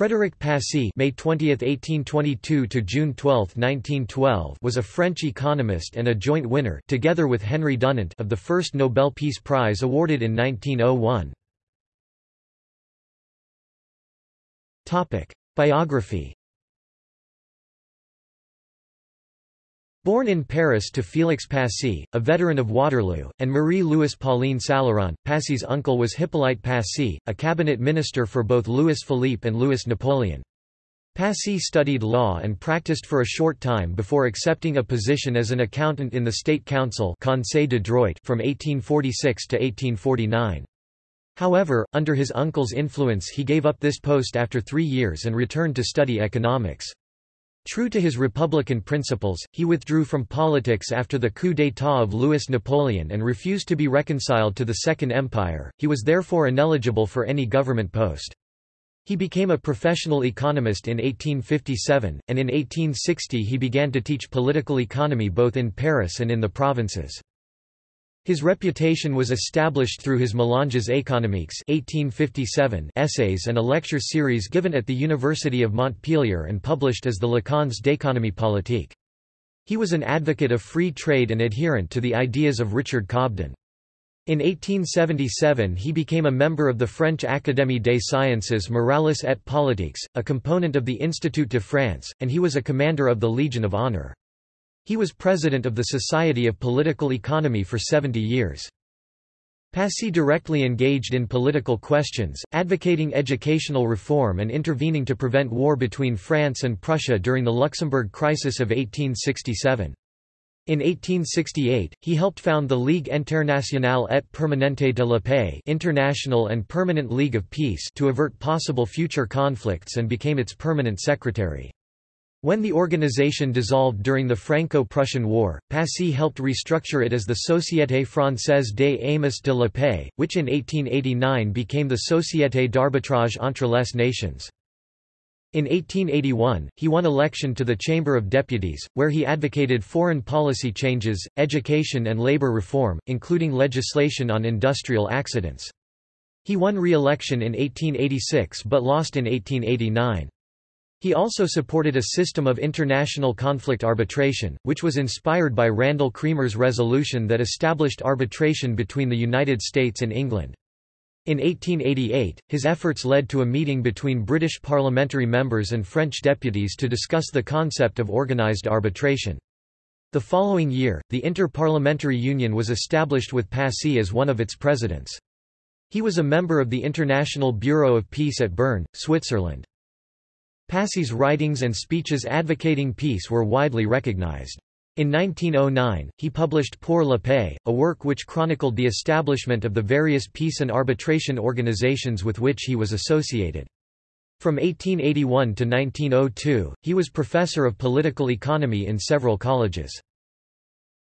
Frédéric Passy May 20, 1822 to June 12, 1912 was a French economist and a joint winner together with Henry Dunant of the first Nobel Peace Prize awarded in 1901. Topic: Biography Born in Paris to Félix Passy, a veteran of Waterloo, and Marie-Louise Pauline Salleron, Passy's uncle was Hippolyte Passy, a cabinet minister for both Louis Philippe and Louis Napoleon. Passy studied law and practiced for a short time before accepting a position as an accountant in the State Council Conseil de Droit from 1846 to 1849. However, under his uncle's influence he gave up this post after three years and returned to study economics. True to his republican principles, he withdrew from politics after the coup d'état of Louis Napoleon and refused to be reconciled to the Second Empire, he was therefore ineligible for any government post. He became a professional economist in 1857, and in 1860 he began to teach political economy both in Paris and in the provinces. His reputation was established through his Mélanges économiques 1857 essays and a lecture series given at the University of Montpellier and published as the Leçons d'économie politique. He was an advocate of free trade and adherent to the ideas of Richard Cobden. In 1877 he became a member of the French Académie des Sciences Morales et Politiques, a component of the Institut de France, and he was a commander of the Legion of Honor. He was president of the Society of Political Economy for 70 years. Passy directly engaged in political questions, advocating educational reform and intervening to prevent war between France and Prussia during the Luxembourg crisis of 1867. In 1868, he helped found the Ligue Internationale et Permanente de la Paix International and Permanent League of Peace to avert possible future conflicts and became its permanent secretary. When the organization dissolved during the Franco-Prussian War, Passy helped restructure it as the Société Française des Amis de la Paix, which in 1889 became the Société d'arbitrage entre les nations. In 1881, he won election to the Chamber of Deputies, where he advocated foreign policy changes, education and labor reform, including legislation on industrial accidents. He won re-election in 1886 but lost in 1889. He also supported a system of international conflict arbitration, which was inspired by Randall Cremer's resolution that established arbitration between the United States and England. In 1888, his efforts led to a meeting between British parliamentary members and French deputies to discuss the concept of organised arbitration. The following year, the Inter-Parliamentary Union was established with Passy as one of its presidents. He was a member of the International Bureau of Peace at Bern, Switzerland. Passy's writings and speeches advocating peace were widely recognized. In 1909, he published Pour la Paix, a work which chronicled the establishment of the various peace and arbitration organizations with which he was associated. From 1881 to 1902, he was professor of political economy in several colleges.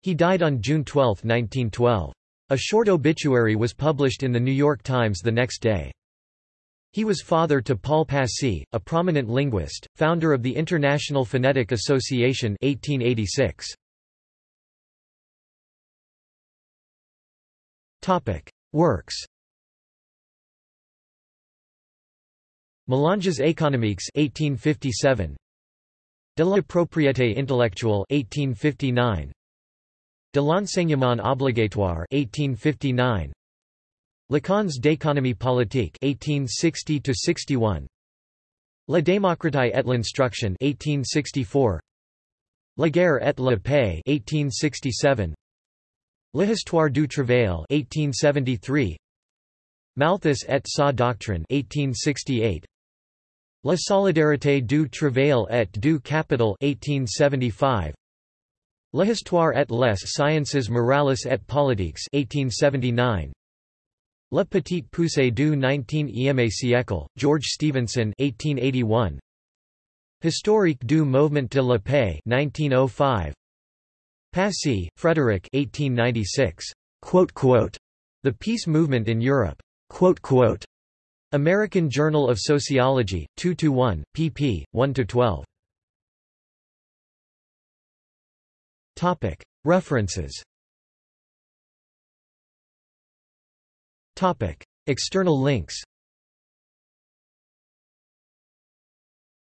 He died on June 12, 1912. A short obituary was published in The New York Times the next day. He was father to Paul Passy, a prominent linguist, founder of the International Phonetic Association 1886. Topic: Works. Mélanges économiques 1857. De la propriété intellectuelle 1859. De l'enseignement obligatoire 1859. Leçons d'économie politique 1860 to 61 La démocratie et l'instruction 1864 La guerre et la paix 1867 L'histoire du travail 1873 Malthus et sa doctrine 1868 La solidarité du travail et du capital 1875 L'histoire et les sciences morales et politiques 1879 La Petite Poussée du 19e siècle, George Stephenson 1881. Historique du mouvement de la paix 1905. Passy, Frederick 1896. The Peace Movement in Europe. American Journal of Sociology, 2–1, pp. 1–12. References External links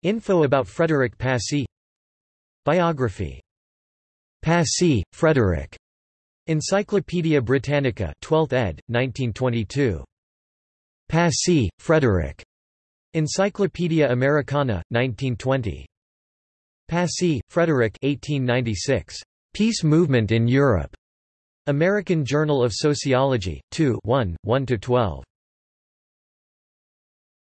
Info about Frederick Passy Biography Passy, Frederick. Encyclopædia Britannica 12th ed., 1922. Passy, Frederick. Encyclopædia Americana, 1920. Passy, Frederick 1896. Peace Movement in Europe. American Journal of Sociology, 2 1, 1–12.